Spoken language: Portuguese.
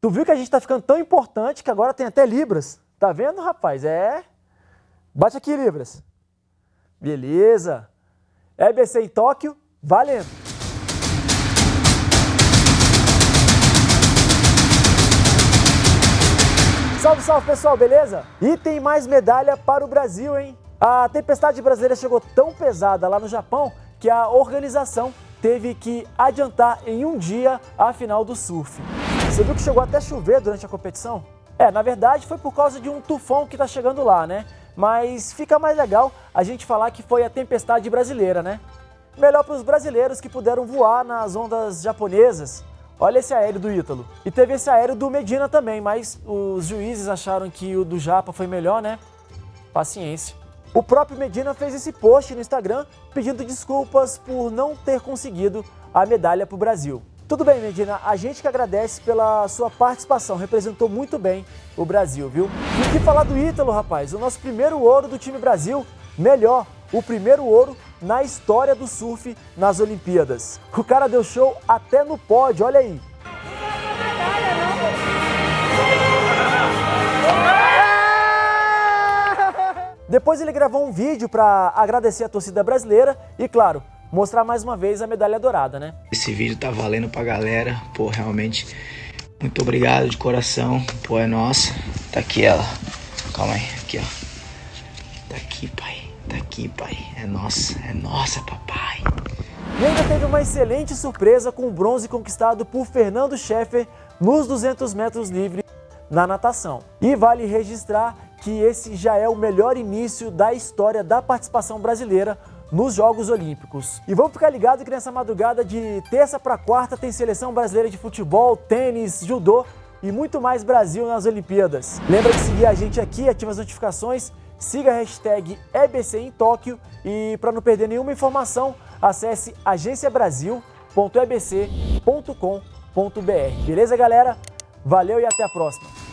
Tu viu que a gente tá ficando tão importante que agora tem até Libras. Tá vendo, rapaz? É. Bate aqui, Libras. Beleza. EBC em Tóquio, valendo. Salve, salve pessoal, beleza? E tem mais medalha para o Brasil, hein? A tempestade brasileira chegou tão pesada lá no Japão que a organização teve que adiantar em um dia a final do surf. Você viu que chegou até chover durante a competição? É, na verdade foi por causa de um tufão que está chegando lá, né? Mas fica mais legal a gente falar que foi a tempestade brasileira, né? Melhor para os brasileiros que puderam voar nas ondas japonesas. Olha esse aéreo do Ítalo. E teve esse aéreo do Medina também, mas os juízes acharam que o do Japa foi melhor, né? Paciência. O próprio Medina fez esse post no Instagram pedindo desculpas por não ter conseguido a medalha para o Brasil. Tudo bem, Medina, a gente que agradece pela sua participação, representou muito bem o Brasil, viu? E que falar do Ítalo, rapaz? O nosso primeiro ouro do time Brasil, melhor, o primeiro ouro na história do surf nas Olimpíadas. O cara deu show até no pódio, olha aí. Depois ele gravou um vídeo para agradecer a torcida brasileira e, claro, mostrar mais uma vez a medalha dourada, né? Esse vídeo tá valendo pra galera, pô, realmente, muito obrigado de coração, pô, é nossa. Tá aqui ela, calma aí, aqui ó. Tá aqui, pai, tá aqui, pai, é nossa, é nossa, papai. E ainda teve uma excelente surpresa com o bronze conquistado por Fernando Scheffer nos 200 metros livre na natação. E vale registrar que esse já é o melhor início da história da participação brasileira nos Jogos Olímpicos. E vamos ficar ligado que nessa madrugada de terça para quarta tem seleção brasileira de futebol, tênis, judô e muito mais Brasil nas Olimpíadas. Lembra de seguir a gente aqui, ativa as notificações, siga a hashtag EBC em Tóquio e para não perder nenhuma informação, acesse agenciabrasil.ebc.com.br. Beleza, galera? Valeu e até a próxima!